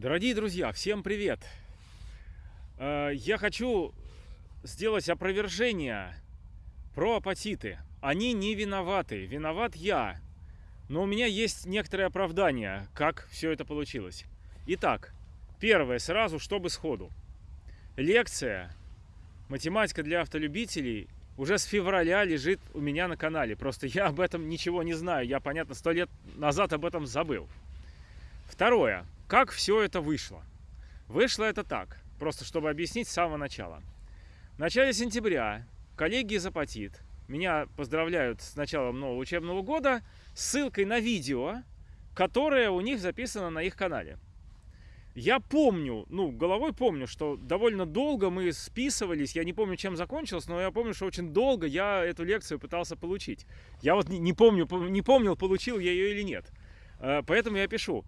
Дорогие друзья, всем привет! Э, Я хочу сделать опровержение про апатиты. Они не виноваты, виноват я. Но у меня есть некоторые оправдания, как все это получилось. Итак, первое, сразу, чтобы сходу. Лекция «Математика для автолюбителей» уже с февраля лежит у меня на канале. Просто я об этом ничего не знаю. Я, понятно, сто лет назад об этом забыл. Второе. Как все это вышло? Вышло это так, просто чтобы объяснить с самого начала. В начале сентября коллеги из Апатит меня поздравляют с началом нового учебного года с ссылкой на видео, которое у них записано на их канале. Я помню, ну, головой помню, что довольно долго мы списывались, я не помню, чем закончилось, но я помню, что очень долго я эту лекцию пытался получить. Я вот не помню, не помнил, получил я ее или нет. Э, поэтому я пишу,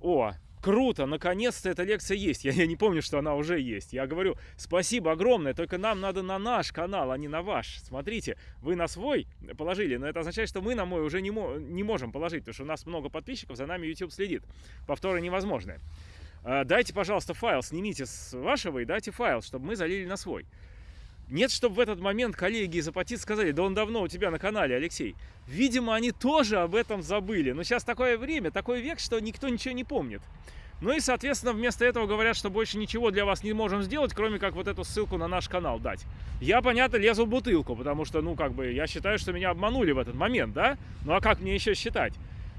о, круто, наконец-то эта лекция есть. Я, я не помню, что она уже есть. Я говорю, спасибо огромное, только нам надо на наш канал, а не на ваш. Смотрите, вы на свой положили, но это означает, что мы на мой уже не, мо не можем положить, потому что у нас много подписчиков, за нами YouTube следит. Повторы невозможны. Дайте, пожалуйста, файл, снимите с вашего и дайте файл, чтобы мы залили на свой. Нет, чтобы в этот момент коллеги из Апатит сказали, да он давно у тебя на канале, Алексей. Видимо, они тоже об этом забыли. Но сейчас такое время, такой век, что никто ничего не помнит. Ну и, соответственно, вместо этого говорят, что больше ничего для вас не можем сделать, кроме как вот эту ссылку на наш канал дать. Я, понятно, лезу в бутылку, потому что, ну, как бы, я считаю, что меня обманули в этот момент, да? Ну а как мне еще считать?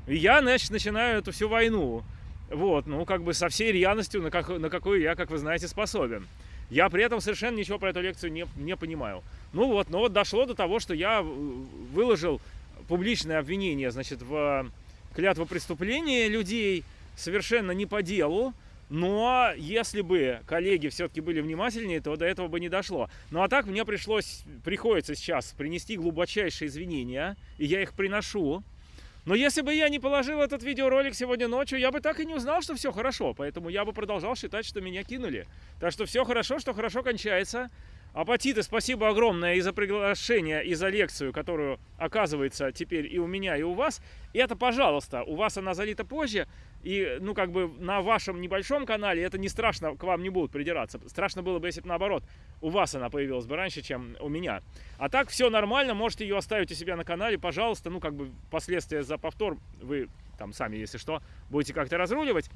И я, значит, начинаю эту всю войну. Вот, ну, как бы со всей рьяностью, на, как, на какую я, как вы знаете, способен. Я при этом совершенно ничего про эту лекцию не, не понимаю. Ну вот, но вот дошло до того, что я выложил публичное обвинение, значит, в клятву преступления людей, совершенно не по делу, но если бы коллеги все-таки были внимательнее, то до этого бы не дошло. Ну а так мне пришлось, приходится сейчас принести глубочайшие извинения, и я их приношу. Но если бы я не положил этот видеоролик сегодня ночью, я бы так и не узнал, что все хорошо. Поэтому я бы продолжал считать, что меня кинули. Так что все хорошо, что хорошо кончается. Апатиты, спасибо огромное и за приглашение, и за лекцию, которую, оказывается, теперь и у меня, и у вас. И это, пожалуйста, у вас она залита позже, и, ну, как бы на вашем небольшом канале это не страшно, к вам не будут придираться. Страшно было бы, если бы наоборот, у вас она появилась бы раньше, чем у меня. А так все нормально, можете ее оставить у себя на канале, пожалуйста. Ну, как бы последствия за повтор вы там сами, если что, будете как-то разруливать.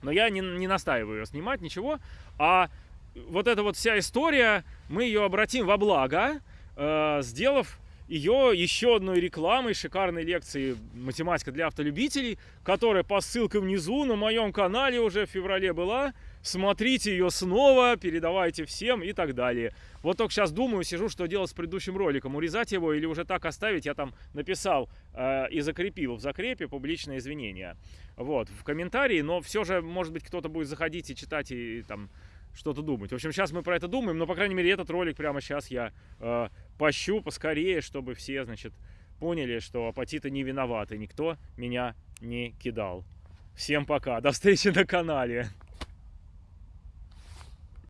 Но я не, не настаиваю ее снимать, ничего. А вот эта вот вся история, мы ее обратим во благо, э, сделав ее еще одной рекламой шикарной лекции «Математика для автолюбителей», которая по ссылкам внизу на моем канале уже в феврале была. Смотрите ее снова, передавайте всем и так далее. Вот только сейчас думаю, сижу, что делать с предыдущим роликом. Урезать его или уже так оставить. Я там написал э, и закрепил в закрепе публичное извинение. Вот, в комментарии. Но все же, может быть, кто-то будет заходить и читать и там что-то думать. В общем, сейчас мы про это думаем, но, по крайней мере, этот ролик прямо сейчас я э, пощу поскорее, чтобы все, значит, поняли, что апатиты не виноваты, никто меня не кидал. Всем пока, до встречи на канале.